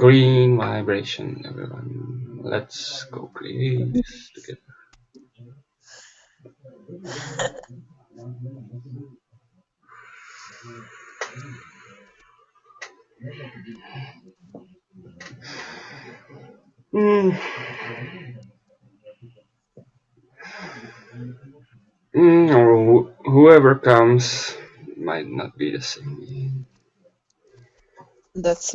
Green vibration, everyone. Let's go create together. Mm. Mm, or wh- whoever comes might not be the same. That's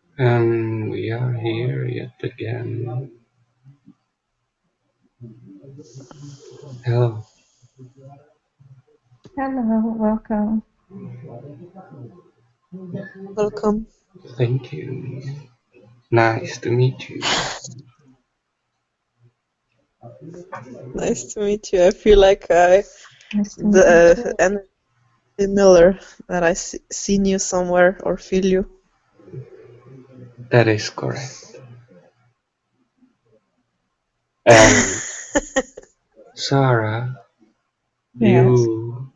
And we are here yet again. Hello. Hello, welcome. Welcome. Thank you. Nice to meet you. Nice to meet you. I feel like I Nice to meet you. the uh, energy Miller that I see, seen you somewhere or feel you. That is correct. And Sarah, Yes. you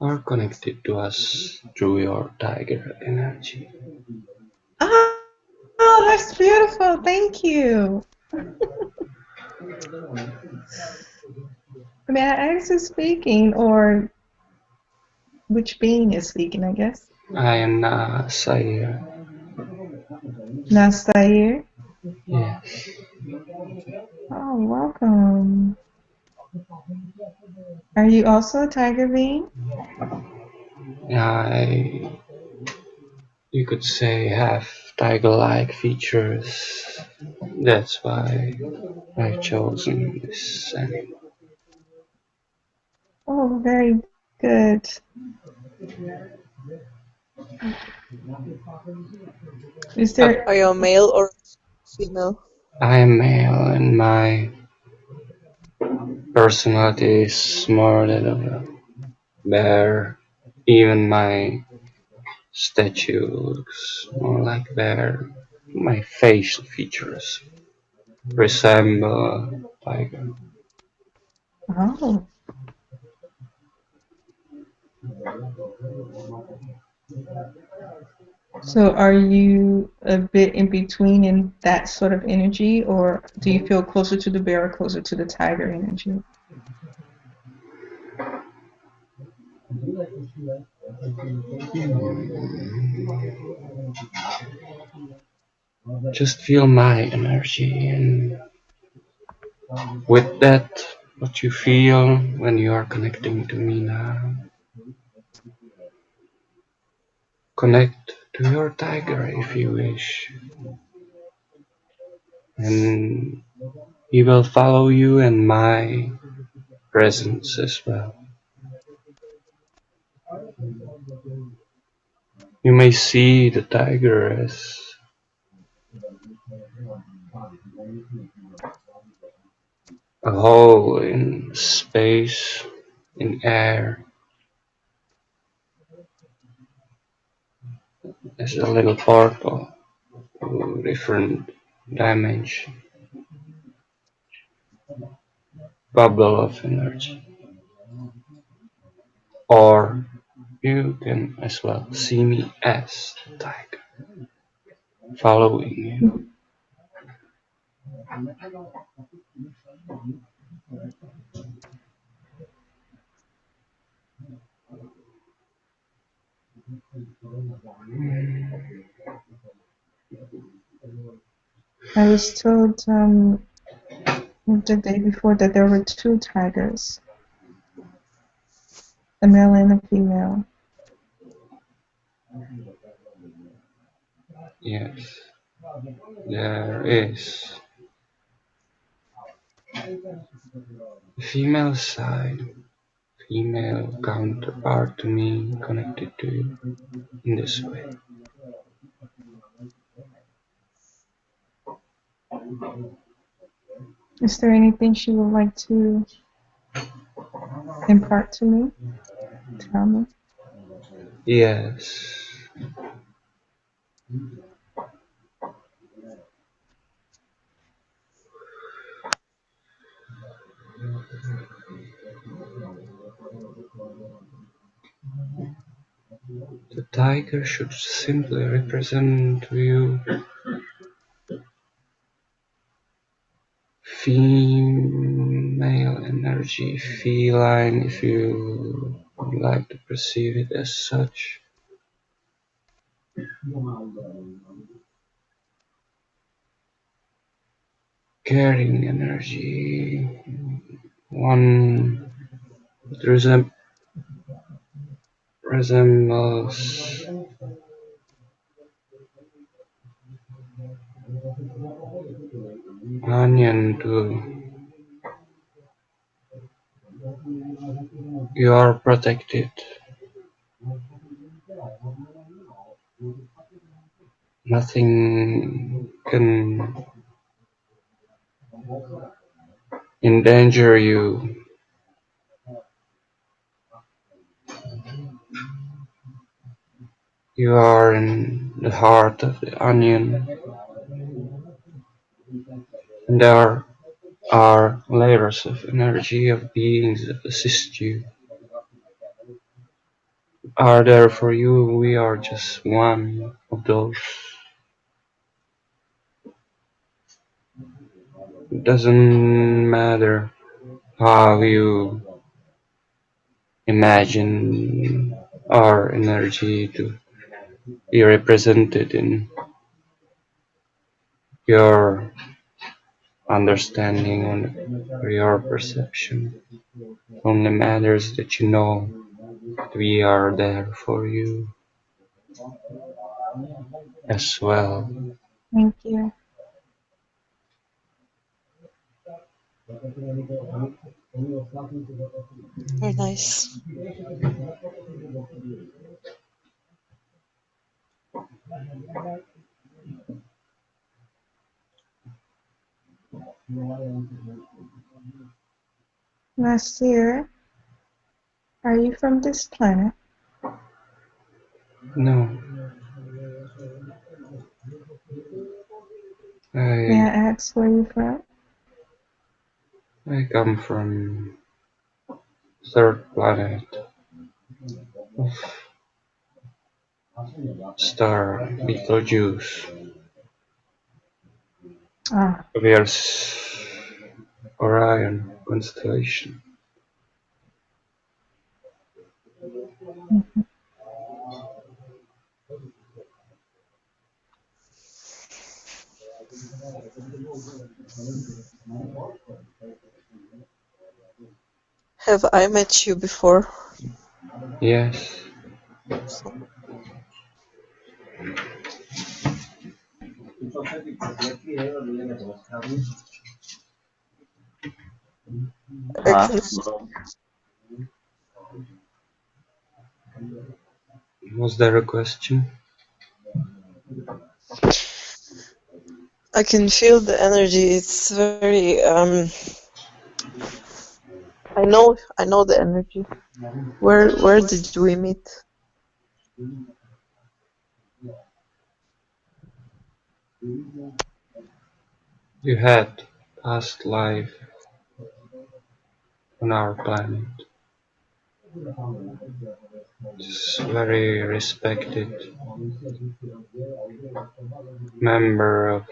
are connected to us through your tiger energy. Oh, oh, that's beautiful. Thank you. May I ask who's speaking or which being is speaking, I guess? I am Nasir. Nastair. Yes. Oh, welcome. Are you also a tiger being? I, you could say, have tiger-like features. That's why I've chosen this animal. Oh, very good. Is there Are you a male or female? I am male and my personality is more that of a bear. Even my statue looks more like bear. My facial features resemble a tiger. Oh, so are you a bit in between in that sort of energy, or do you feel closer to the bear or closer to the tiger energy? Just feel my energy and with that, what you feel when you are connecting to me now. Connect to your tiger if you wish. And he will follow you in my presence as well. You may see the tiger as a hole in space, in air, as a little portal to different dimension, bubble of energy. Or you can as well see me as the tiger, following you. I was told um, the day before that there were two tigers, a male and a female. Yes, there is female side female counterpart to me connected to you in this way. Is there anything she would like to impart to me? Tell me. Yes. The tiger should simply represent you female energy, feline if you would like to perceive it as such. Caring energy, one that resem- resembles onion to you are protected. Nothing can endanger you. You are in the heart of the onion, and there are layers of energy of beings that assist you. Are there for you, we are just one of those. It doesn't matter how you imagine our energy to be represented in your understanding or your perception. Only matters that you know that we are there for you as well. Thank you. Very nice. Nasir, are you from this planet? No. May I I ask where you're from? I come from third planet of star Betelgeuse. Ah, There's Orion constellation. Have I met you before? Yes. I Was there a question? I can feel the energy. It's very um I know I know the energy. Where where did we meet? You had past life on our planet. It's very respected member of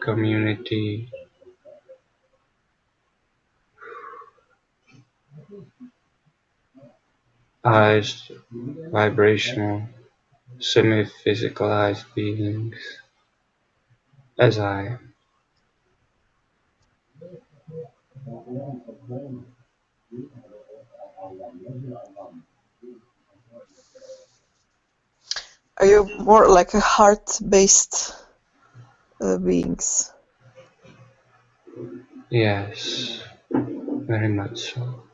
community. Highest vibrational semi-physicalized beings as I. Are you more like a heart-based uh, beings? Yes, very much so.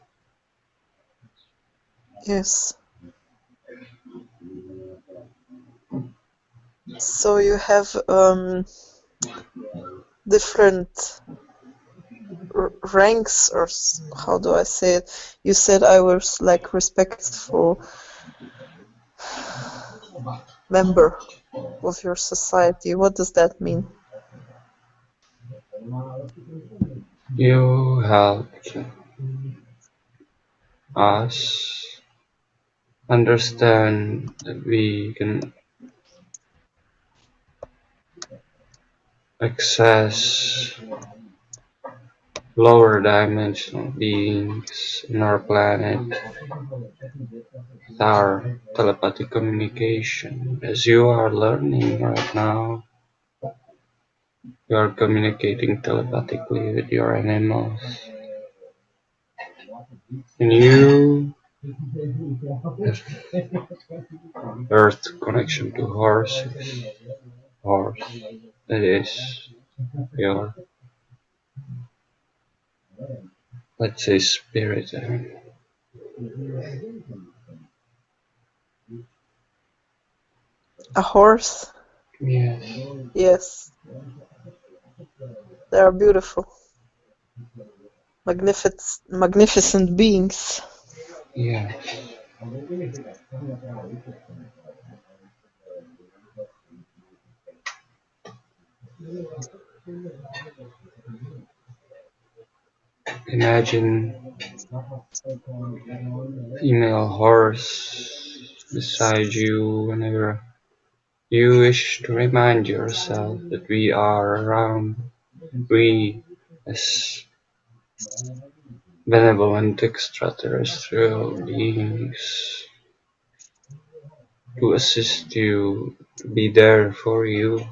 Yes. So you have um, different ranks, or how do I say it? You said I was like respectful member of your society. What does that mean? You helped us understand that we can access lower dimensional beings in our planet with our telepathic communication. As you are learning right now, you are communicating telepathically with your animals. And you have earth connection to horses. Horse. That is your, let's say, spirit. A horse? Yes. Yes. They are beautiful. Magnificent, magnificent beings. Yes. Imagine female horse beside you whenever you wish to remind yourself that we are around. We, as benevolent extraterrestrial beings, to assist you, to be there for you.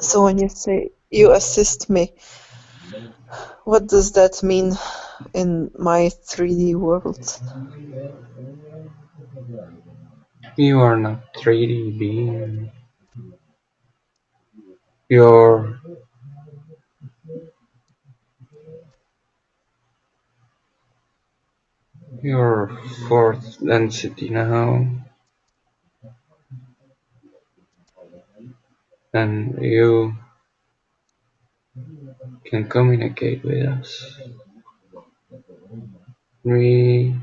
So when you say you assist me, what does that mean in my 3D world? You are not 3D being. You're your fourth density now. And you can communicate with us. We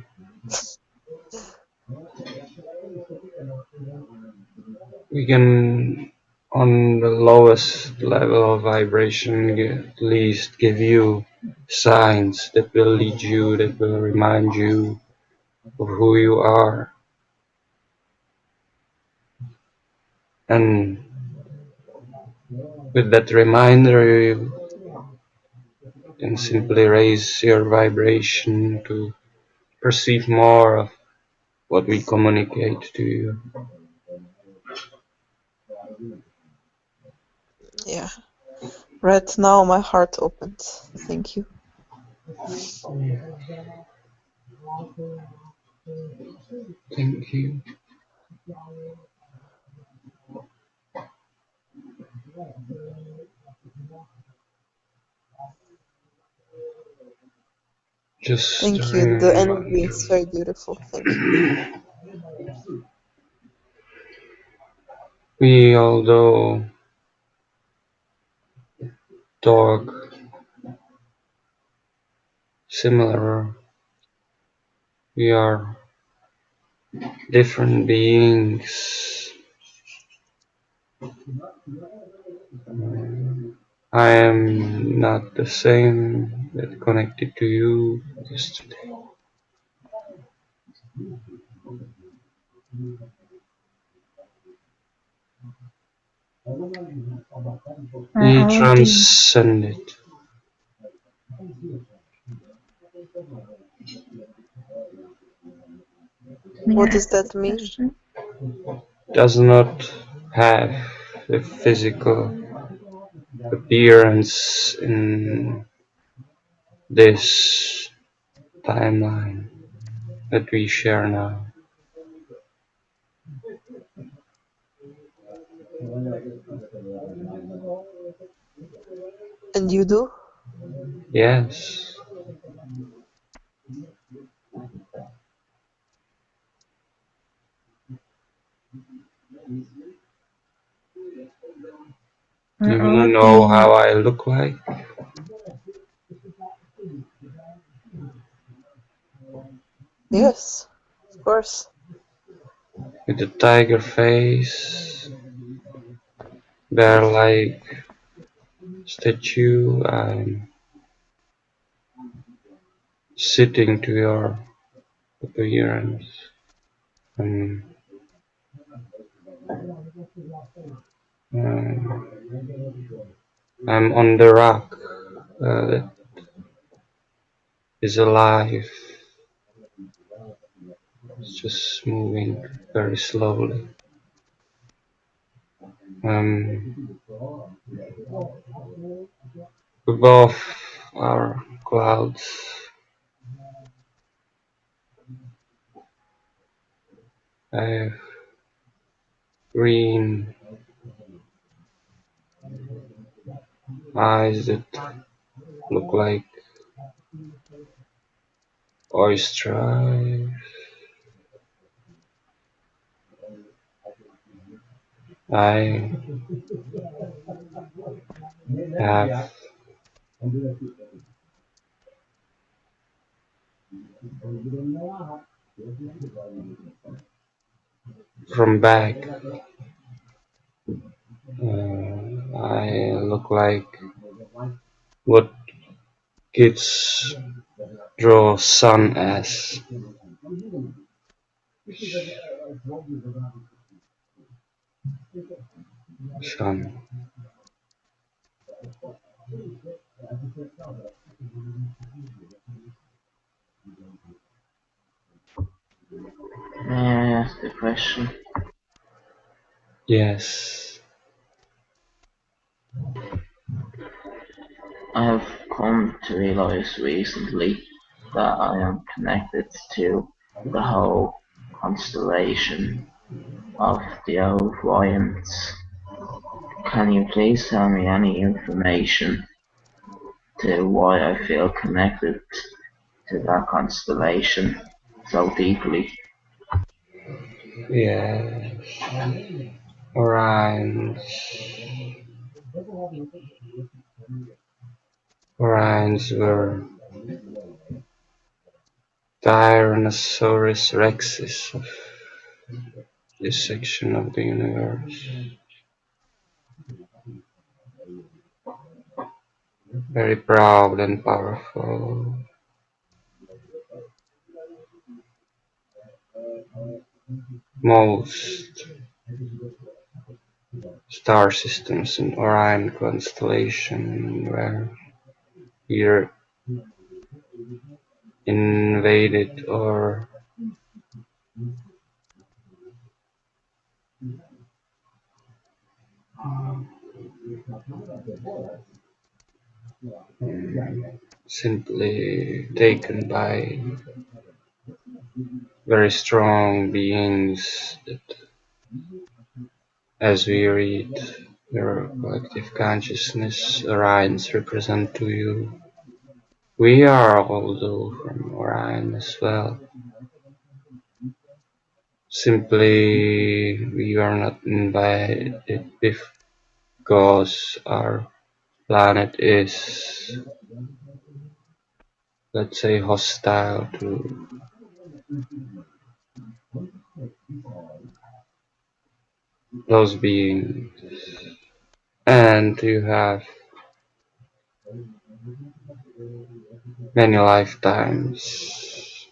we can on the lowest level of vibration at least give you signs that will lead you that will remind you of who you are and with that reminder you can simply raise your vibration to perceive more of what we communicate to you Yeah. Right now my heart opens. Thank you. Thank you just Thank you. The energy is very beautiful. Thank you. We, although talk similar, we are different beings. I am not the same that connected to you yesterday. Are We all of the transcended. may I What does that mean? does not have a physical appearance in this timeline that we share now. And you do? Yes. You wanna know how I look like? Yes, of course. With the tiger face, bear-like statue, I'm sitting to your appearance. Um, I'm on the rock uh, alive. It's just moving very slowly. Um, above are clouds. I have green eyes that look like oyster eyes. I have from back uh, I look like what kids draw sun as. Sun. May I ask a question? yes I have come to realize recently that I am connected to the whole constellation of the Orions. Can you please tell me any information to why I feel connected to that constellation so deeply? yes Orions Orions were Tyrannosaurus rexes of this section of the universe. Very proud and powerful. Most star systems in Orion constellation were either invaded or simply taken by very strong beings that as we read your collective consciousness Orions represent to you. We are also from Orion as well. Simply we are not invited because our planet is let's say hostile to those beings and you have many lifetimes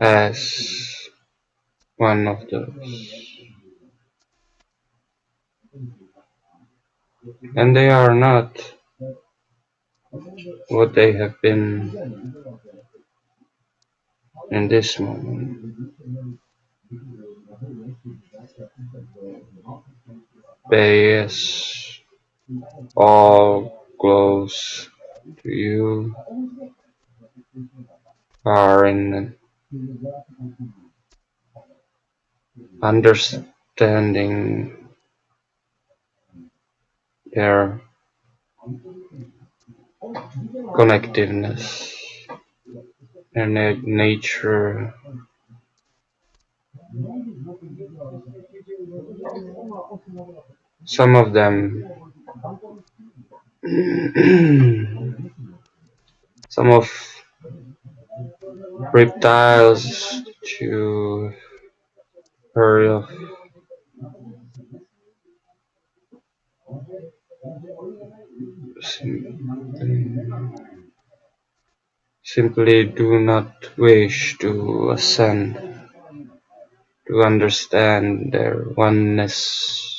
as one of those and they are not what they have been in this moment. Bayes all close to you are in understanding their connectiveness and nature. Some of them, some of reptiles to heard of. Simply do not wish to ascend, to understand their oneness.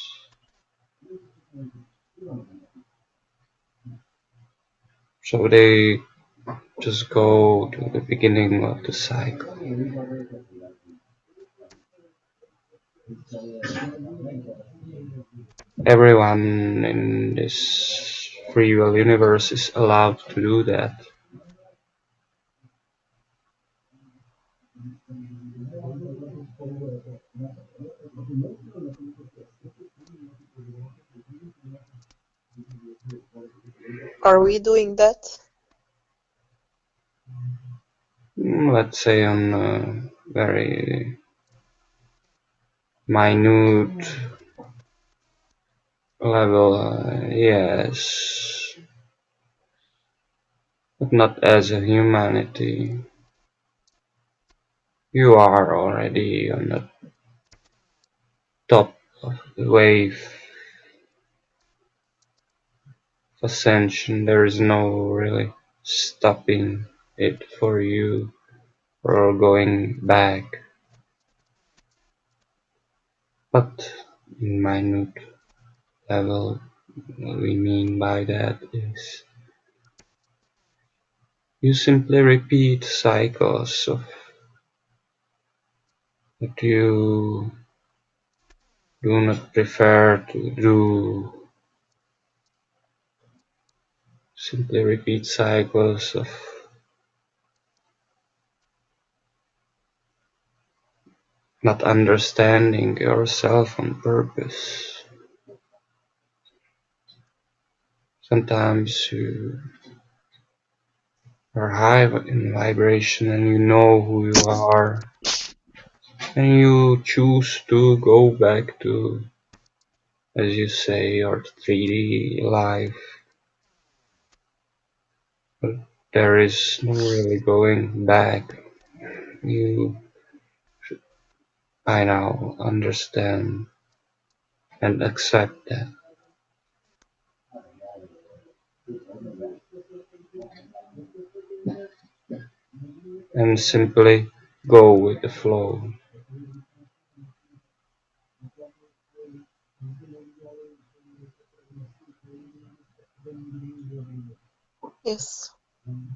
So they just go to the beginning of the cycle. Everyone in this free will universe is allowed to do that. Are we doing that? Mm, let's say on a very minute level, uh, yes, but not as a humanity. You are already on the top of the wave of ascension. There is no really stopping it for you or going back. But in minute level, what we mean by that is you simply repeat cycles of what you do not prefer to do. Simply repeat cycles of not understanding yourself on purpose. Sometimes you are high in vibration and you know who you are and you choose to go back to, as you say, your 3D life. There is no really going back. You by now understand and accept that. And simply go with the flow. Yes. Thank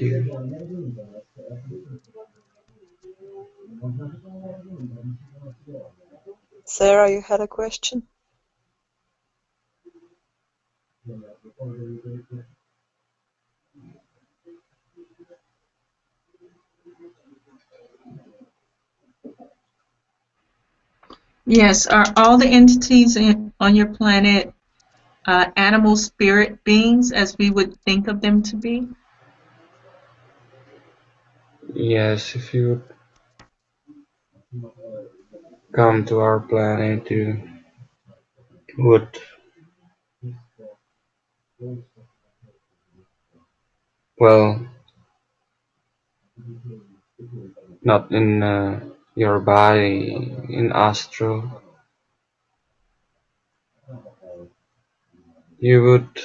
you. Sarah, you had a question? Yes, are all the entities in, on your planet uh, animal spirit beings as we would think of them to be? Yes, if you come to our planet, you would well not in uh, your body in astral you would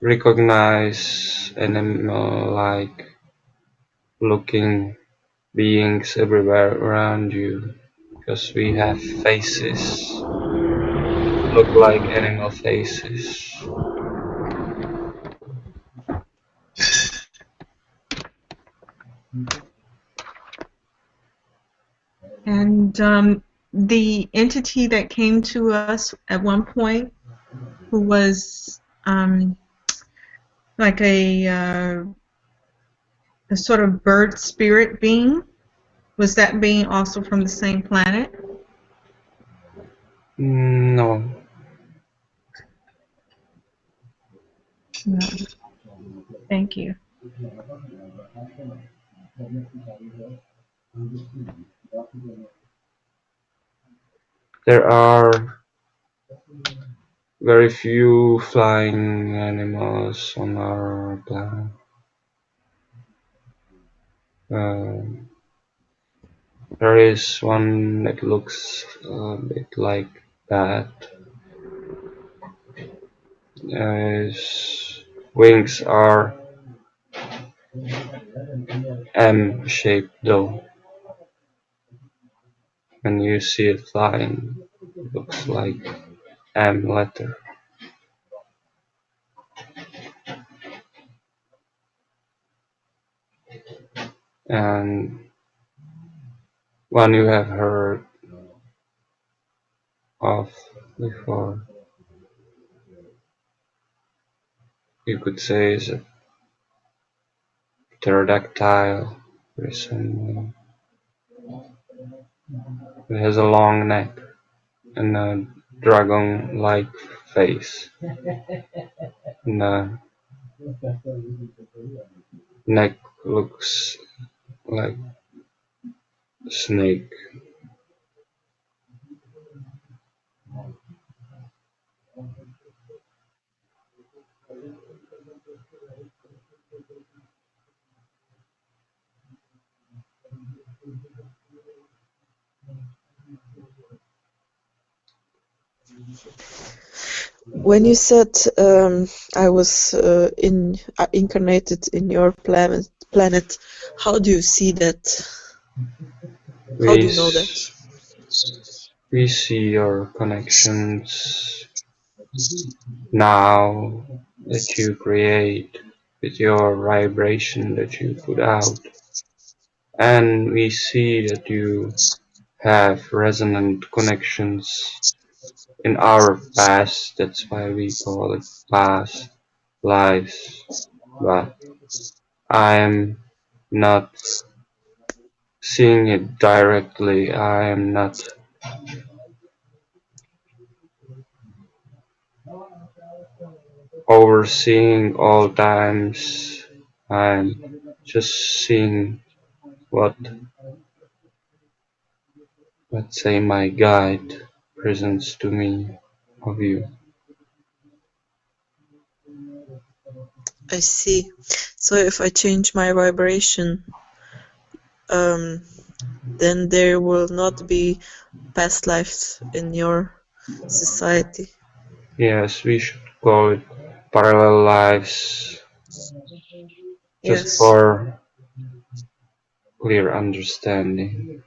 recognize animal like looking beings everywhere around you because we have faces. Look like animal faces. And um, the entity that came to us at one point, who was um, like a, uh, a sort of bird spirit being, was that being also from the same planet? no No. Thank you. There are very few flying animals on our planet. Uh, there is one that looks a bit like that. Uh, his wings are M-shaped though. When you see it flying, it looks like M letter. And one you have heard of before. You could say is a pterodactyl resemble. It has a long neck and a dragon-like face. The neck looks like snake. When you said um, I was uh, in uh, incarnated in your planet, planet, how do you see that? How do you know that? We see your connections now that you create with your vibration that you put out. And we see that you have resonant connections in our past. That's why we call it past lives. But I am not seeing it directly. I am not overseeing all times. I'm just seeing what, let's say, my guide presents to me of you. I see. So if I change my vibration, um, then there will not be past lives in your society. Yes, we should call it parallel lives just Yes. for clear understanding.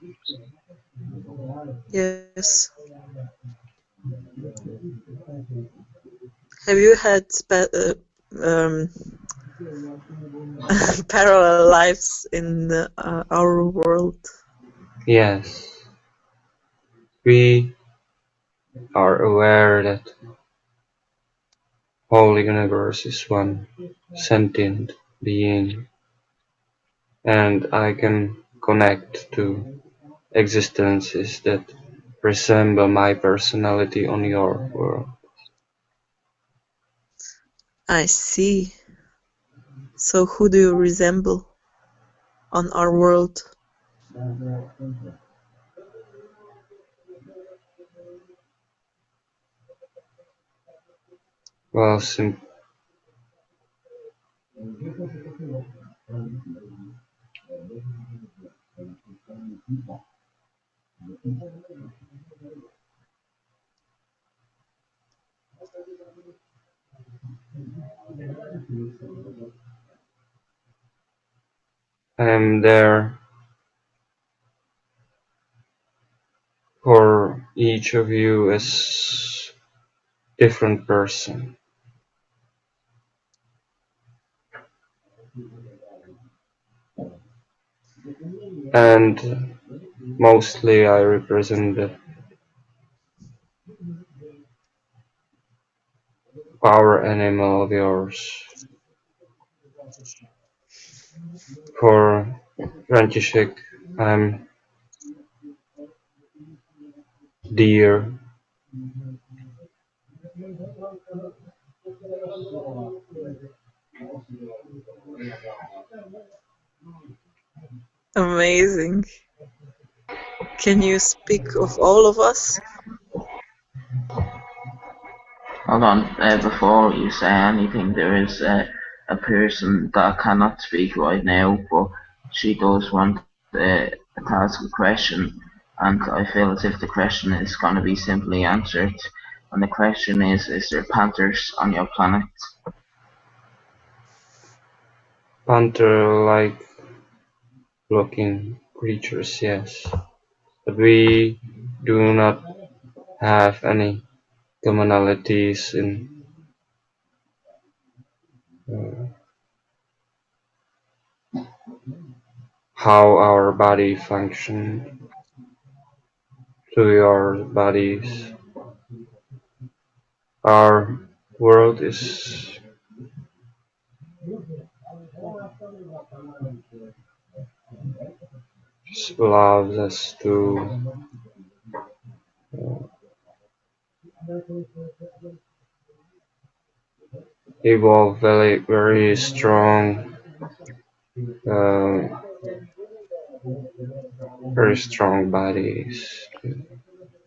Yes. Have you had uh, um, parallel lives in uh, our world? Yes, we are aware that whole universe is one sentient being and I can connect to existences that resemble my personality on your world. I see. So who do you resemble on our world? Well, sim- I am there for each of you as different person. And mostly I represent power animal of yours. For František, I'm deer. Amazing. Can you speak of all of us? Hold on, uh, before you say anything, there is a person that cannot speak right now, but she does want uh, to ask a question, and I feel as if the question is going to be simply answered. And the question is, is there panthers on your planet? Panther-like looking creatures, yes. But we do not have any commonalities in uh, how our body function to your bodies. Our world is just allows us to uh, evolve very very strong uh, very strong bodies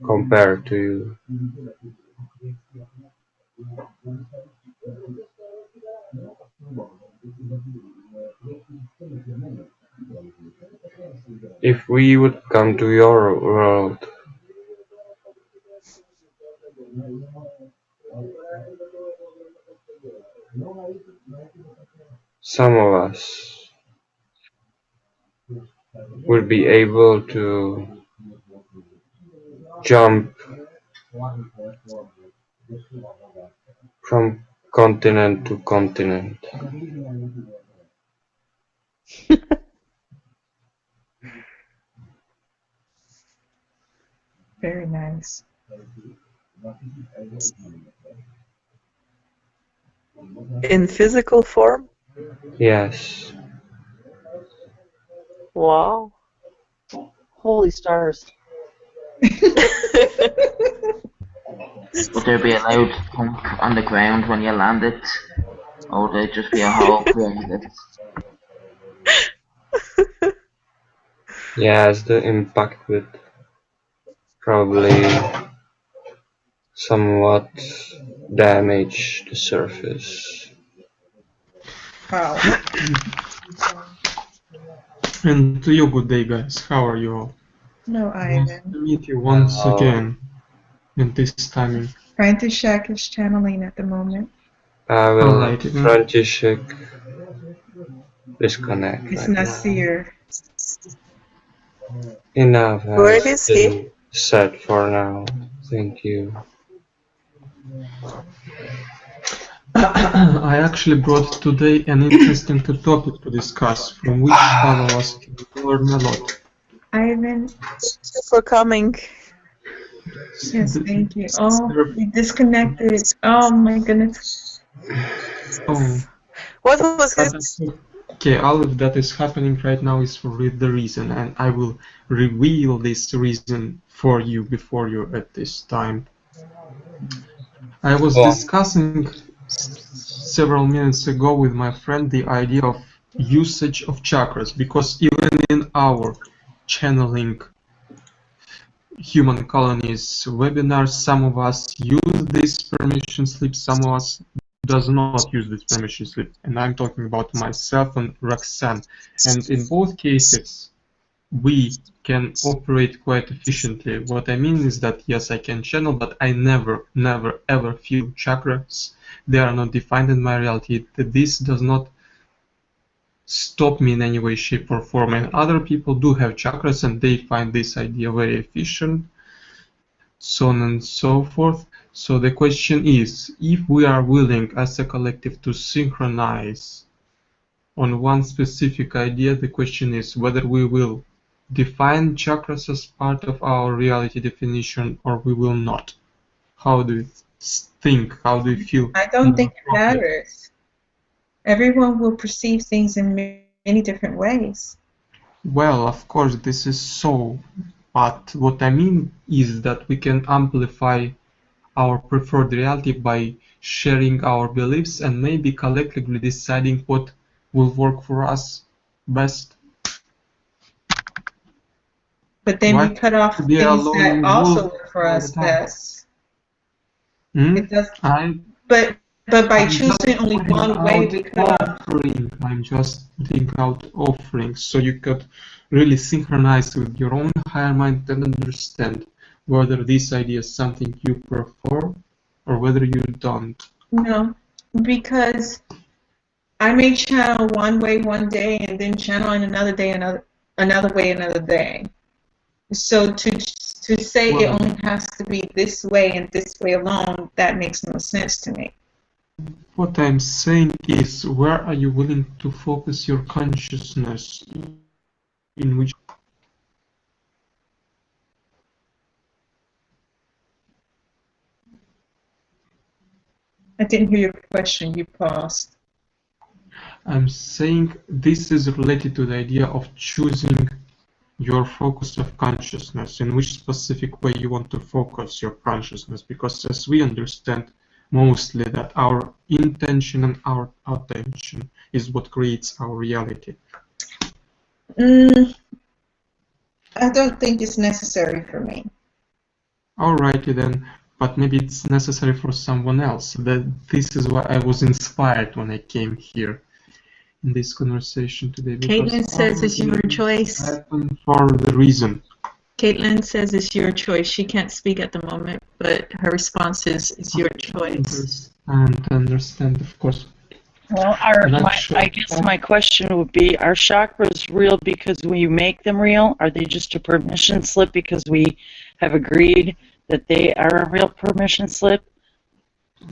compared to you. If we would come to your world, some of us would be able to jump from continent to continent. Very nice. In physical form? Yes. Wow. Holy stars. Would there be a loud thump on the ground when you landed? Or would there just be a hole created? Yes, the impact would probably somewhat damage the surface. Wow. And to you, good day, guys. How are you all? No, I nice Ivan. to meet you once Hello. again in this timing. František is channeling at the moment. I will Alright, then. František disconnect. It's right now. Nasir. Enough Where has is he? been said for now. Thank you. I actually brought today an interesting topic to discuss, from which all of us can learn a lot. Ivan, Thank you for coming. yes, thank you. Oh, there- we disconnected. Oh my goodness. Oh, What was but it? okay. All of that is happening right now is for the reason, and I will reveal this reason for you before you at this time. I was on. discussing several minutes ago with my friend the idea of usage of chakras because even in our channeling human colonies webinars some of us use this permission slip some of us does not use this permission slip and i'm talking about myself and roxanne and in both cases we can operate quite efficiently what i mean is that yes i can channel but i never never ever feel chakras they are not defined in my reality this does not stop me in any way, shape, or form. And other people do have chakras and they find this idea very efficient, so on and so forth. So the question is if we are willing as a collective to synchronize on one specific idea, the question is whether we will define chakras as part of our reality definition or we will not. How do you think? How do you feel? I don't think it matters. Everyone will perceive things in many different ways. Well, of course, this is so, but what I mean is that we can amplify our preferred reality by sharing our beliefs and maybe collectively deciding what will work for us best. But then Why we cut off things that also work for us best. Hmm? It does, I but but by I'm choosing only one way, we cut off. offering. I'm just putting out offerings so you could really synchronize with your own higher mind and understand whether this idea is something you prefer or whether you don't. No, because I may channel one way one day and then channel in another day another another way another day. So to to say it only has to be this way and this way alone, that makes no sense to me. What I'm saying is, where are you willing to focus your consciousness? In which I didn't hear your question. You paused. I'm saying this is related to the idea of choosing your focus of consciousness, in which specific way you want to focus your consciousness, because as we understand mostly that our intention and our attention is what creates our reality. Mm, I don't think it's necessary for me. Alrighty then, but maybe it's necessary for someone else. That this is why I was inspired when I came here in this conversation today. Caitlin says it's your choice. for the reason. Caitlin says it's your choice. She can't speak at the moment, but her response is it's your choice. And understand, of course. Well, our, I'm my, sure. I guess my question would be, are chakras real because when you make them real? Are they just a permission slip because we have agreed that they are a real permission slip?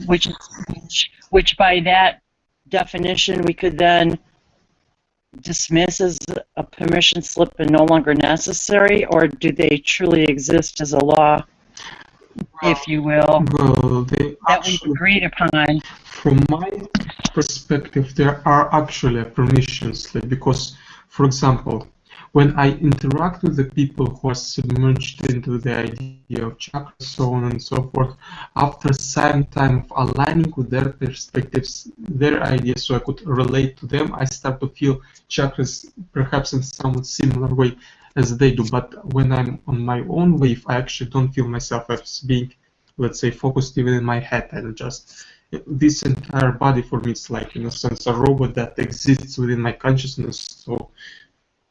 Which, which, which by that definition, we could then dismiss as a permission slip and no longer necessary, or do they truly exist as a law, if you will, Well, they that we've agreed upon? from my perspective, there are actually permission slip because, for example, when I interact with the people who are submerged into the idea of chakras, so on and so forth, after some time of aligning with their perspectives, their ideas, so I could relate to them, I start to feel chakras perhaps in somewhat similar way as they do. But when I'm on my own wave, I actually don't feel myself as being, let's say, focused even in my head. I just this entire body for me is like in a sense a robot that exists within my consciousness. So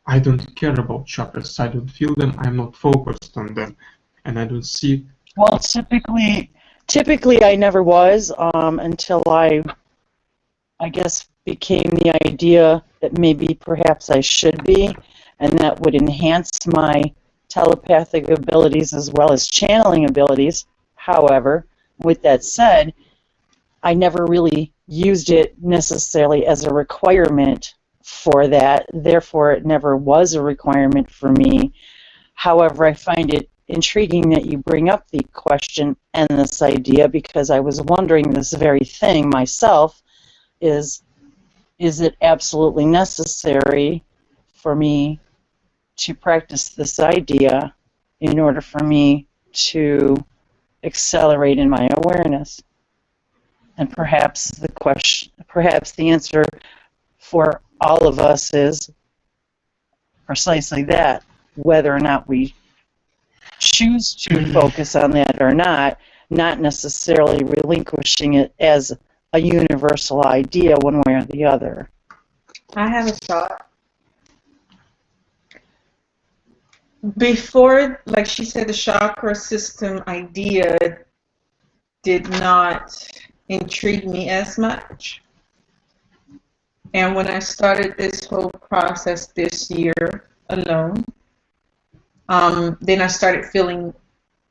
I don't care about chakras. I don't feel them. I'm not focused on them, and I don't see. Well, typically, typically I never was um, until I, I guess, became the idea that maybe perhaps I should be, and that would enhance my telepathic abilities as well as channeling abilities. However, with that said, I never really used it necessarily as a requirement for that. Therefore, it never was a requirement for me. However, I find it intriguing that you bring up the question and this idea because I was wondering this very thing myself is is it absolutely necessary for me to practice this idea in order for me to accelerate in my awareness and perhaps the question perhaps the answer for all of us is precisely that whether or not we choose to mm-hmm. focus on that or not, not necessarily relinquishing it as a universal idea one way or the other. I have a thought. Before, like she said, the chakra system idea did not intrigue me as much. And when I started this whole process this year alone, um, then I started feeling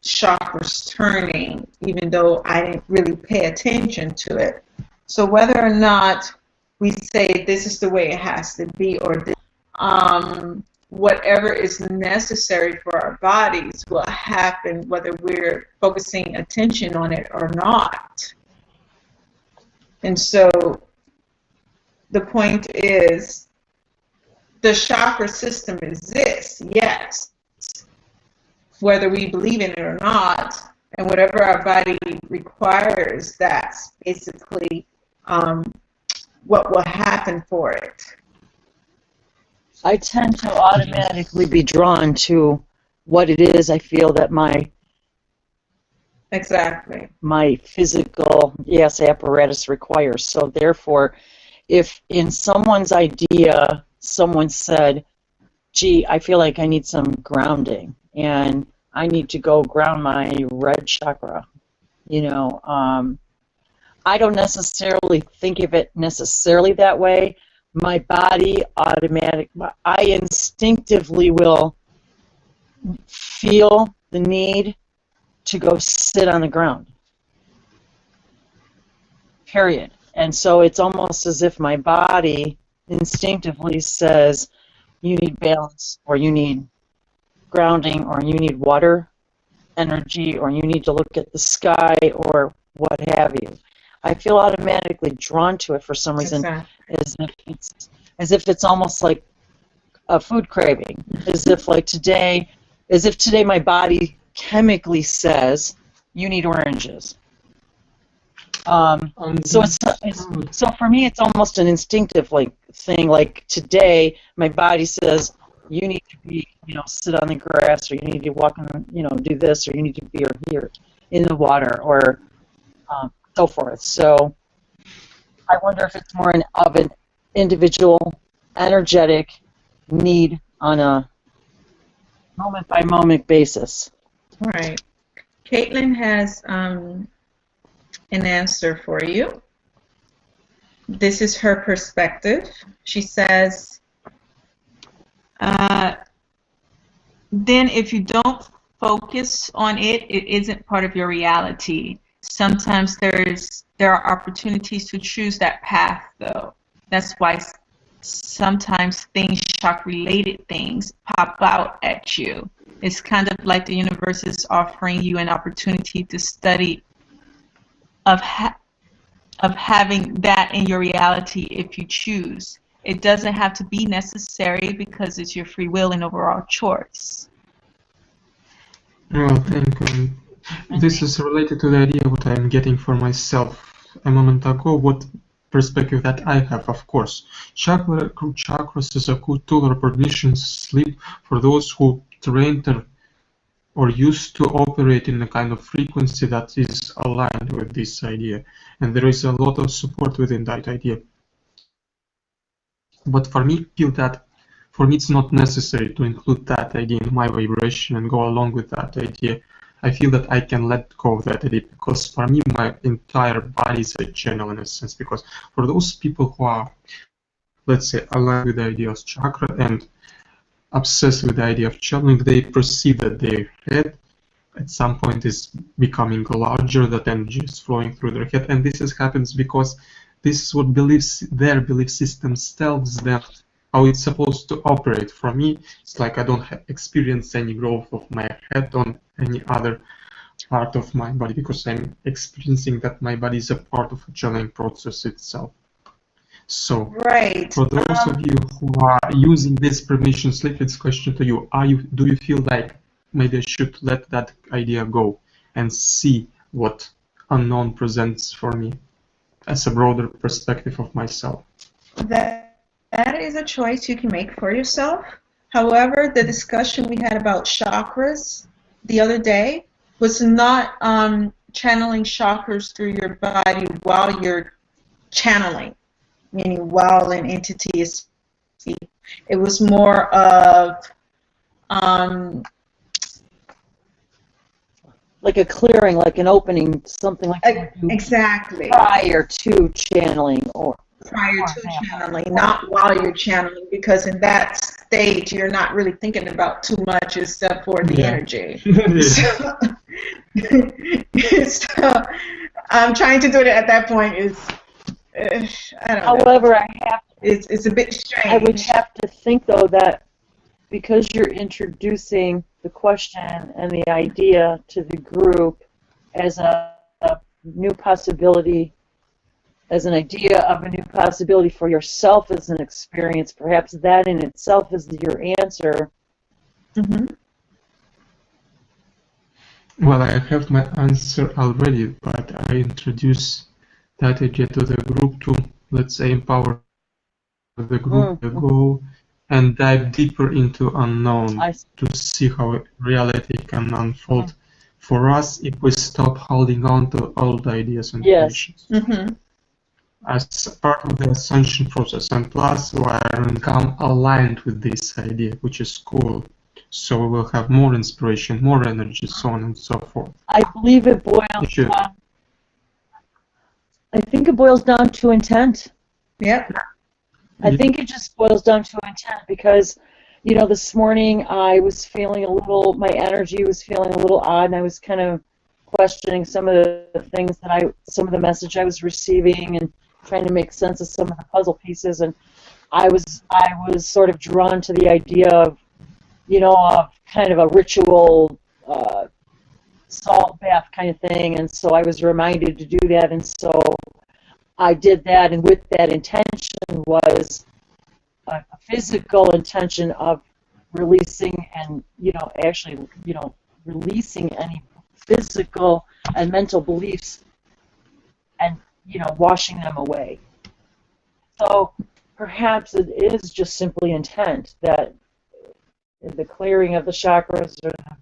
chakras turning, even though I didn't really pay attention to it. So whether or not we say this is the way it has to be, or this, um, whatever is necessary for our bodies will happen, whether we're focusing attention on it or not. And so the point is the chakra system exists, yes. Whether we believe in it or not, and whatever our body requires, that's basically um, what will happen for it. I tend to automatically be drawn to what it is I feel that my Exactly. my physical yes apparatus requires. So therefore, if in someone's idea someone said, "Gee, I feel like I need some grounding and I need to go ground my red chakra," you know, um, I don't necessarily think of it necessarily that way. My body automatic, I instinctively will feel the need to go sit on the ground. Period. And so it's almost as if my body instinctively says, you need balance, or you need grounding, or you need water energy, or you need to look at the sky, or what have you. I feel automatically drawn to it for some reason, Exactly. as if it's as if it's almost like a food craving, as if like today, as if today my body chemically says you need oranges. Um, so it's, it's so for me it's almost an instinctive like thing. Like today my body says you need to be you know sit on the grass or you need to walk on you know do this or you need to be here in the water or um, so forth. So I wonder if it's more an, of an individual energetic need on a moment by moment basis. Right. Caitlin has um, an answer for you. This is her perspective. She says, uh, then if you don't focus on it, it isn't part of your reality. Sometimes there's there are opportunities to choose that path, though. That's why sometimes things, chakra related things, pop out at you. It's kind of like the universe is offering you an opportunity to study of ha- of having that in your reality if you choose. It doesn't have to be necessary because it's your free will and overall choice. Well, thank you. This is related to the idea what I'm getting for myself a moment ago. What perspective that I have, of course. Chakra, chakras is a good tool or permission sleep for those who trained or, or used to operate in a kind of frequency that is aligned with this idea. And there is a lot of support within that idea. But for me, feel that for me it's not necessary to include that idea in my vibration and go along with that idea. I feel that I can let go of that idea because for me my entire body is a channel in a sense because for those people who are let's say aligned with the idea of chakra and obsessed with the idea of channeling, they perceive that their head at some point is becoming larger, that energy is flowing through their head, and this is happens because this is what beliefs their belief system tells them how it's supposed to operate. For me, it's like I don't experience any growth of my head on any other part of my body because I'm experiencing that my body is a part of a channeling process itself. So, Right. for those of you who are using this permission slip, it's question to you: Are you do you feel like maybe I should let that idea go and see what unknown presents for me as a broader perspective of myself? That that is a choice you can make for yourself. However, the discussion we had about chakras the other day was not um, channeling chakras through your body while you're channeling, meaning while an entity is speaking. It was more of um, Like a clearing, like an opening, something like ex- that exactly prior to channeling or prior for to example. channeling, not while you're channeling, because in that stage you're not really thinking about too much except for the Yeah. energy. So, so um, trying to do it at that point is, uh, I don't know. However, I have It's, it's a bit strange. I would have to think though that because you're introducing the question and the idea to the group as a, a new possibility, as an idea of a new possibility for yourself as an experience, perhaps that in itself is your answer. Mhm. Well, I have my answer already, but I introduce that to the group to, let's say, empower the group to Mm. go and dive deeper into unknown to see how reality can unfold for us if we stop holding on to old ideas and Yes. Mm-hmm. as part of the ascension process, and plus we are become aligned with this idea, which is cool. So we will have more inspiration, more energy, so on and so forth. I believe it boils Sure. down. I think it boils down to intent. Yeah. I think it just boils down to intent because, you know, this morning I was feeling a little, my energy was feeling a little odd, and I was kind of questioning some of the things that I, some of the message I was receiving, and trying to make sense of some of the puzzle pieces. And I was, I was sort of drawn to the idea of, you know, of kind of a ritual uh, salt bath kind of thing. And so I was reminded to do that, and so I did that, and with that intention was a, physical intention of releasing and you know actually you know releasing any physical and mental beliefs and you know washing them away. So perhaps it is just simply intent that the clearing of the chakras or the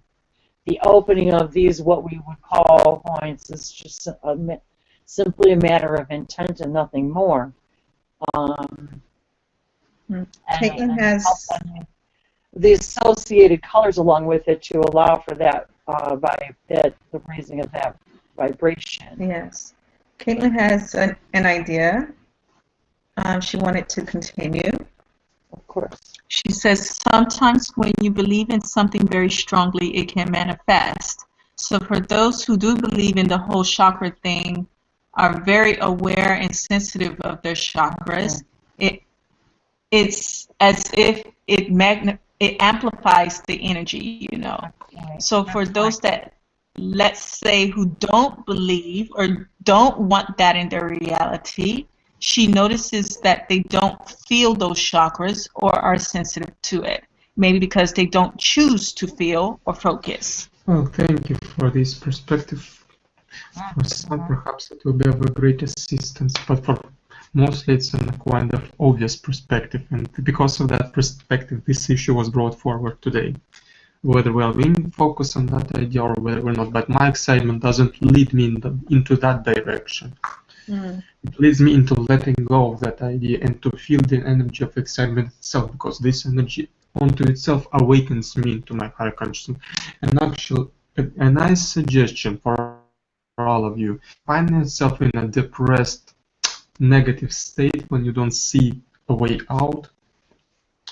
opening of these what we would call points is just a, simply a matter of intent and nothing more. Um, and- Caitlin has- the associated colors along with it to allow for that uh, by that the raising of that vibration. Yes. Caitlin has an, an idea. Um, she wanted to continue. She says sometimes when you believe in something very strongly, it can manifest. So for those who do believe in the whole chakra thing, are very aware and sensitive of their chakras, it it's as if it magna it amplifies the energy, you know. Right. So for those that let's say who don't believe or don't want that in their reality, she notices that they don't feel those chakras or are sensitive to it. Maybe because they don't choose to feel or focus. Well, thank you for this perspective. For some, perhaps it will be of a great assistance, but for mostly it's a kind of obvious perspective, and because of that perspective, this issue was brought forward today. Whether we'll win focus on that idea or whether we're not, but my excitement doesn't lead me in the, into that direction. Mm. It leads me into letting go of that idea and to feel the energy of excitement itself, because this energy onto itself awakens me into my higher consciousness. And actually, a, a nice suggestion for all of you: find yourself in a depressed, negative state when you don't see a way out.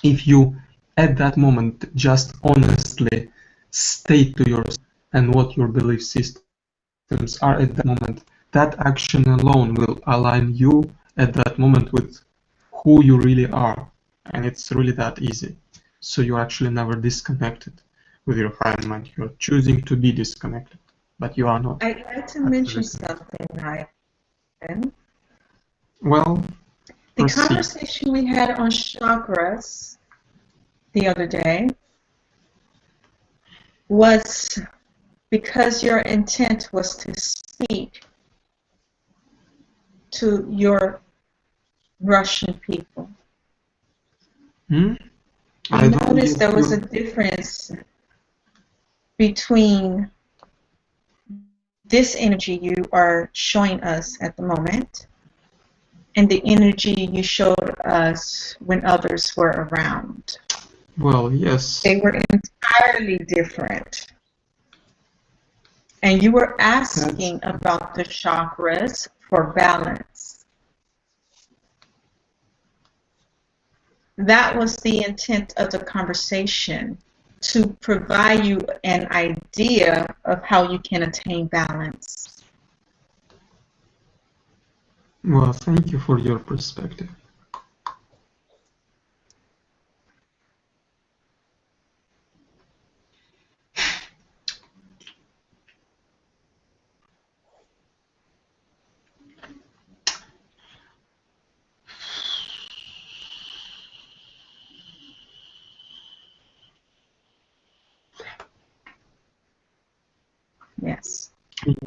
If you, at that moment, just honestly state to yourself and what your belief systems are at that moment, that action alone will align you at that moment with who you really are. And it's really that easy. So you're actually never disconnected with your higher mind. You're choosing to be disconnected, but you are not. I'd like to mention something, Ryan. Well, The Proceed. conversation we had on chakras the other day was because your intent was to speak to your Russian people. hmm? I don't noticed there was a difference between this energy you are showing us at the moment and the energy you showed us when others were around. Well, yes. They were entirely different. And you were asking about the chakras for balance. That was the intent of the conversation to provide you an idea of how you can attain balance. Well, thank you for your perspective.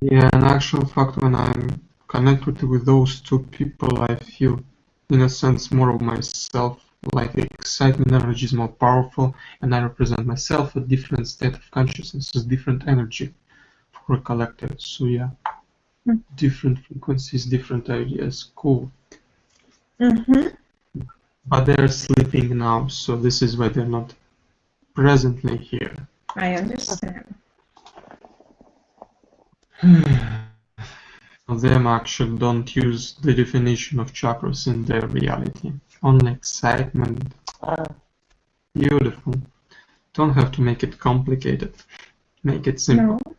Yeah, in actual fact, when I'm connected with those two people, I feel, in a sense, more of myself. Like the excitement energy is more powerful, and I represent myself, a different state of consciousness, a different energy for a collective. So yeah, Hmm. different frequencies, different ideas. Cool. Mm-hmm. But they're sleeping now, so this is why they're not presently here. I understand. them actually don't use the definition of chakras in their reality. Only excitement. Uh, Beautiful. Don't have to make it complicated. Make it simple. No.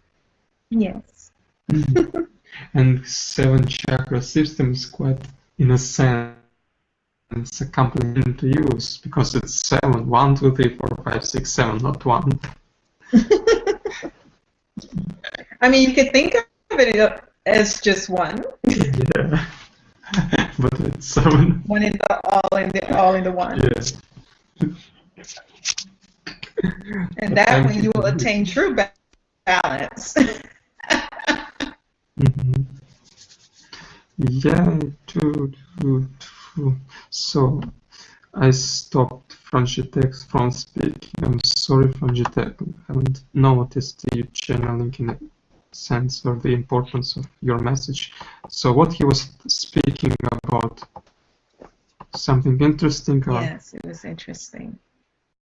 Yes. and seven chakra system is quite, in a sense, a compliment to use because it's seven. One, two, three, four, five, six, seven, not one. I mean, you could think of it as just one, yeah. but it's seven. one in the all in the all in the one, Yes. and that way you will attain true ba- balance. Mhm. Yeah, true, true, true. So, I stopped Frangitex from speaking. I'm sorry, Frangitex. I haven't noticed you channeling in a sense or the importance of your message. So, what he was speaking about? Something interesting or yes, it was interesting.